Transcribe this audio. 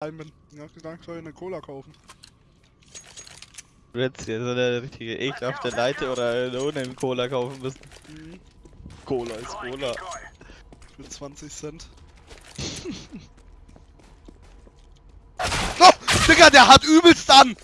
Ich bin. Ja, ich soll ich eine Cola kaufen. Du hättest dir so eine richtige ekelhafte Leite oder eine ohne Cola kaufen müssen. Mhm. Cola ist Cola. Für 20 Cent. oh, Digga, der hat übelst an!